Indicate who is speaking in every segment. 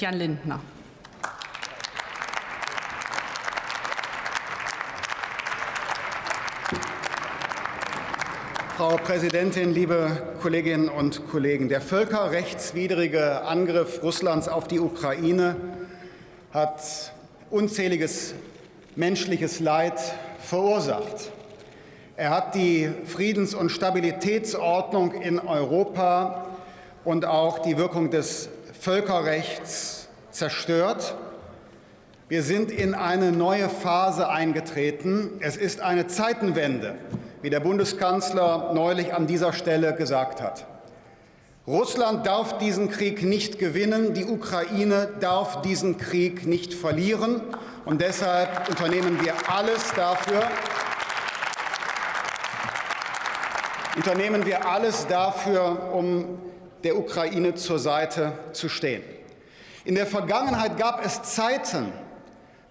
Speaker 1: Christian Lindner.
Speaker 2: Frau Präsidentin, liebe Kolleginnen und Kollegen! Der völkerrechtswidrige Angriff Russlands auf die Ukraine hat unzähliges menschliches Leid verursacht. Er hat die Friedens- und Stabilitätsordnung in Europa und auch die Wirkung des Völkerrechts zerstört. Wir sind in eine neue Phase eingetreten. Es ist eine Zeitenwende wie der Bundeskanzler neulich an dieser Stelle gesagt hat. Russland darf diesen Krieg nicht gewinnen, die Ukraine darf diesen Krieg nicht verlieren. Und deshalb unternehmen wir alles dafür, unternehmen wir alles dafür, um der Ukraine zur Seite zu stehen. In der Vergangenheit gab es Zeiten,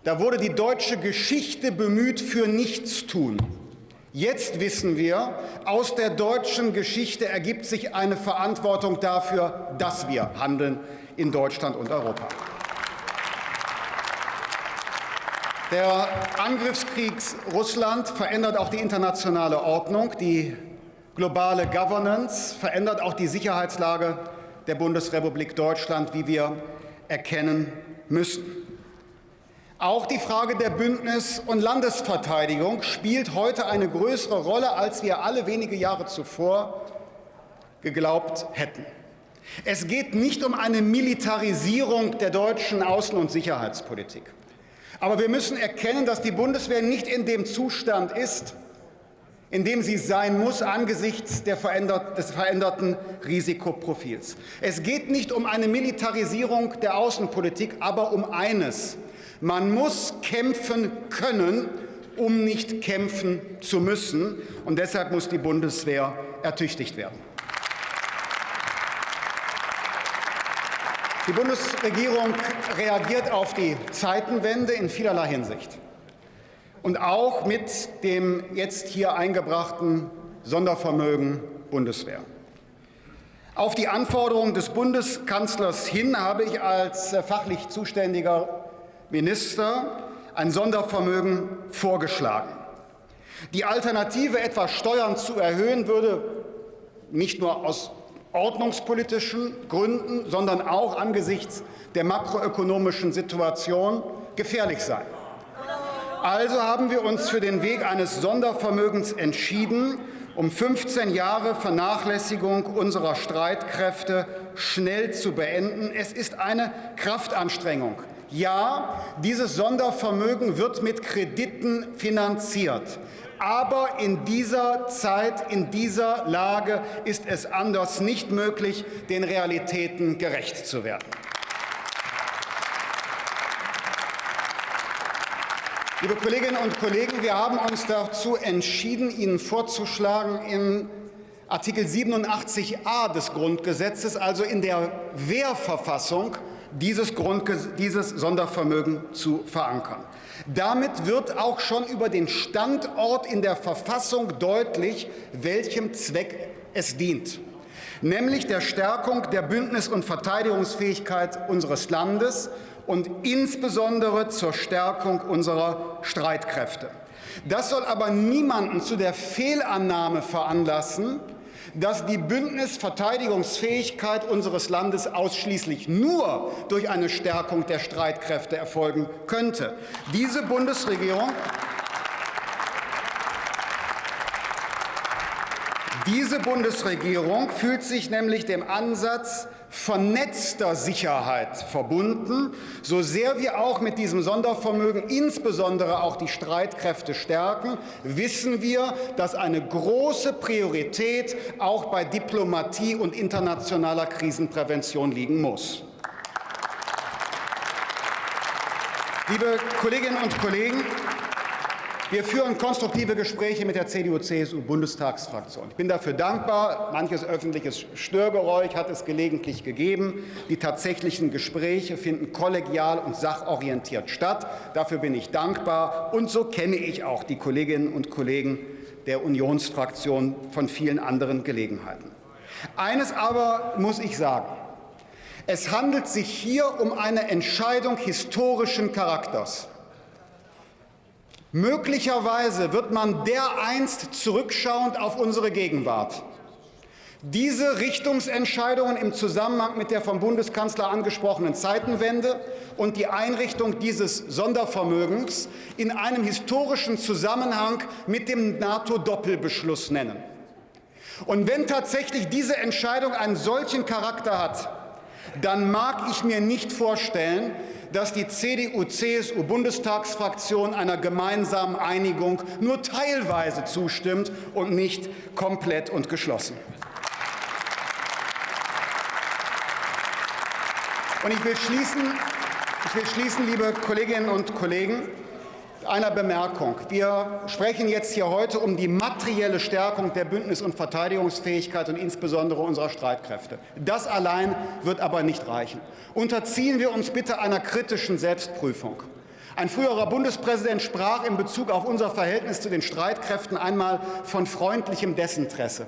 Speaker 2: da wurde die deutsche Geschichte bemüht für Nichtstun. Jetzt wissen wir, aus der deutschen Geschichte ergibt sich eine Verantwortung dafür, dass wir handeln in Deutschland und Europa. Der Angriffskrieg Russland verändert auch die internationale Ordnung, die globale Governance, verändert auch die Sicherheitslage der Bundesrepublik Deutschland, wie wir erkennen müssen. Auch die Frage der Bündnis- und Landesverteidigung spielt heute eine größere Rolle, als wir alle wenige Jahre zuvor geglaubt hätten. Es geht nicht um eine Militarisierung der deutschen Außen- und Sicherheitspolitik. Aber wir müssen erkennen, dass die Bundeswehr nicht in dem Zustand ist, in dem sie sein muss angesichts verändert, des veränderten Risikoprofils. Es geht nicht um eine Militarisierung der Außenpolitik, aber um eines, man muss kämpfen können, um nicht kämpfen zu müssen. Und deshalb muss die Bundeswehr ertüchtigt werden. Die Bundesregierung reagiert auf die Zeitenwende in vielerlei Hinsicht und auch mit dem jetzt hier eingebrachten Sondervermögen Bundeswehr. Auf die Anforderungen des Bundeskanzlers hin habe ich als fachlich zuständiger Minister ein Sondervermögen vorgeschlagen. Die Alternative, etwa Steuern zu erhöhen, würde nicht nur aus ordnungspolitischen Gründen, sondern auch angesichts der makroökonomischen Situation gefährlich sein. Also haben wir uns für den Weg eines Sondervermögens entschieden, um 15 Jahre Vernachlässigung unserer Streitkräfte schnell zu beenden. Es ist eine Kraftanstrengung. Ja, dieses Sondervermögen wird mit Krediten finanziert. Aber in dieser Zeit, in dieser Lage ist es anders nicht möglich, den Realitäten gerecht zu werden. Liebe Kolleginnen und Kollegen, wir haben uns dazu entschieden, Ihnen vorzuschlagen, in Artikel 87a des Grundgesetzes, also in der Wehrverfassung, dieses, dieses Sondervermögen zu verankern. Damit wird auch schon über den Standort in der Verfassung deutlich, welchem Zweck es dient, nämlich der Stärkung der Bündnis- und Verteidigungsfähigkeit unseres Landes und insbesondere zur Stärkung unserer Streitkräfte. Das soll aber niemanden zu der Fehlannahme veranlassen, dass die Bündnisverteidigungsfähigkeit unseres Landes ausschließlich nur durch eine Stärkung der Streitkräfte erfolgen könnte. Diese Bundesregierung Diese Bundesregierung fühlt sich nämlich dem Ansatz vernetzter Sicherheit verbunden, so sehr wir auch mit diesem Sondervermögen insbesondere auch die Streitkräfte stärken, wissen wir, dass eine große Priorität auch bei Diplomatie und internationaler Krisenprävention liegen muss. Liebe Kolleginnen und Kollegen, wir führen konstruktive Gespräche mit der CDU-CSU-Bundestagsfraktion. Ich bin dafür dankbar. Manches öffentliches Störgeräusch hat es gelegentlich gegeben. Die tatsächlichen Gespräche finden kollegial und sachorientiert statt. Dafür bin ich dankbar. Und so kenne ich auch die Kolleginnen und Kollegen der Unionsfraktion von vielen anderen Gelegenheiten. Eines aber muss ich sagen. Es handelt sich hier um eine Entscheidung historischen Charakters. Möglicherweise wird man dereinst zurückschauend auf unsere Gegenwart diese Richtungsentscheidungen im Zusammenhang mit der vom Bundeskanzler angesprochenen Zeitenwende und die Einrichtung dieses Sondervermögens in einem historischen Zusammenhang mit dem NATO-Doppelbeschluss nennen. Und wenn tatsächlich diese Entscheidung einen solchen Charakter hat, dann mag ich mir nicht vorstellen, dass die CDU-CSU-Bundestagsfraktion einer gemeinsamen Einigung nur teilweise zustimmt und nicht komplett und geschlossen. Und ich will schließen, ich will schließen, liebe Kolleginnen und Kollegen, einer Bemerkung. Wir sprechen jetzt hier heute um die materielle Stärkung der Bündnis- und Verteidigungsfähigkeit und insbesondere unserer Streitkräfte. Das allein wird aber nicht reichen. Unterziehen wir uns bitte einer kritischen Selbstprüfung. Ein früherer Bundespräsident sprach in Bezug auf unser Verhältnis zu den Streitkräften einmal von freundlichem Desinteresse.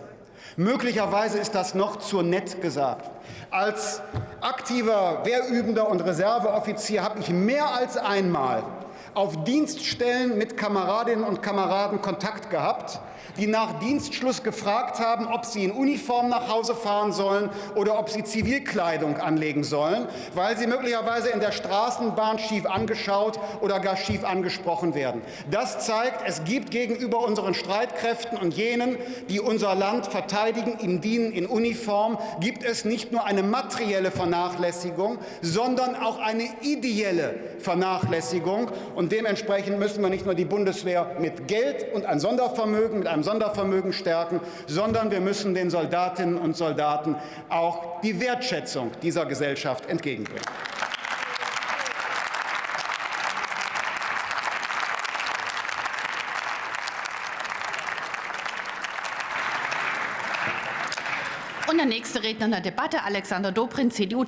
Speaker 2: Möglicherweise ist das noch zu nett gesagt. Als aktiver Wehrübender und Reserveoffizier habe ich mehr als einmal auf Dienststellen mit Kameradinnen und Kameraden Kontakt gehabt, die nach Dienstschluss gefragt haben, ob sie in Uniform nach Hause fahren sollen oder ob sie Zivilkleidung anlegen sollen, weil sie möglicherweise in der Straßenbahn schief angeschaut oder gar schief angesprochen werden. Das zeigt, es gibt gegenüber unseren Streitkräften und jenen, die unser Land verteidigen, ihm dienen in Uniform, gibt es nicht nur eine materielle Vernachlässigung, sondern auch eine ideelle Vernachlässigung. Und dementsprechend müssen wir nicht nur die Bundeswehr mit Geld und ein Sondervermögen, einem Sondervermögen stärken, sondern wir müssen den Soldatinnen und Soldaten auch die Wertschätzung dieser Gesellschaft entgegenbringen.
Speaker 1: Und der nächste Redner in der Debatte, Alexander Dobrindt, CDU.